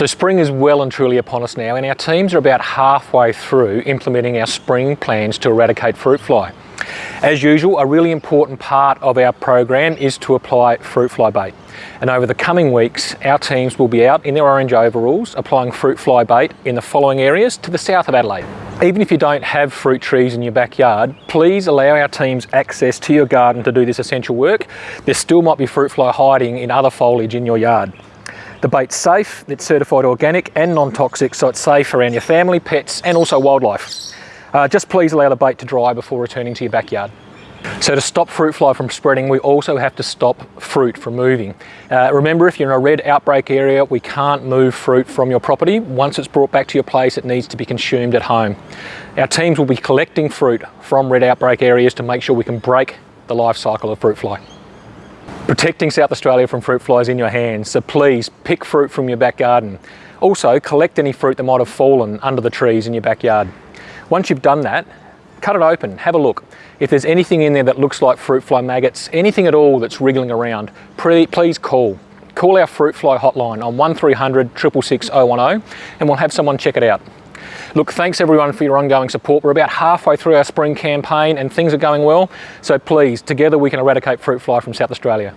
So spring is well and truly upon us now and our teams are about halfway through implementing our spring plans to eradicate fruit fly. As usual, a really important part of our program is to apply fruit fly bait. And over the coming weeks, our teams will be out in their orange overalls applying fruit fly bait in the following areas to the south of Adelaide. Even if you don't have fruit trees in your backyard, please allow our teams access to your garden to do this essential work. There still might be fruit fly hiding in other foliage in your yard. The bait's safe, it's certified organic and non-toxic, so it's safe around your family, pets, and also wildlife. Uh, just please allow the bait to dry before returning to your backyard. So to stop fruit fly from spreading, we also have to stop fruit from moving. Uh, remember, if you're in a red outbreak area, we can't move fruit from your property. Once it's brought back to your place, it needs to be consumed at home. Our teams will be collecting fruit from red outbreak areas to make sure we can break the life cycle of fruit fly. Protecting South Australia from fruit flies in your hands, so please pick fruit from your back garden. Also, collect any fruit that might have fallen under the trees in your backyard. Once you've done that, cut it open, have a look. If there's anything in there that looks like fruit fly maggots, anything at all that's wriggling around, please call. Call our fruit fly hotline on 1300 666 010 and we'll have someone check it out. Look, thanks everyone for your ongoing support. We're about halfway through our spring campaign and things are going well. So please, together we can eradicate fruit fly from South Australia.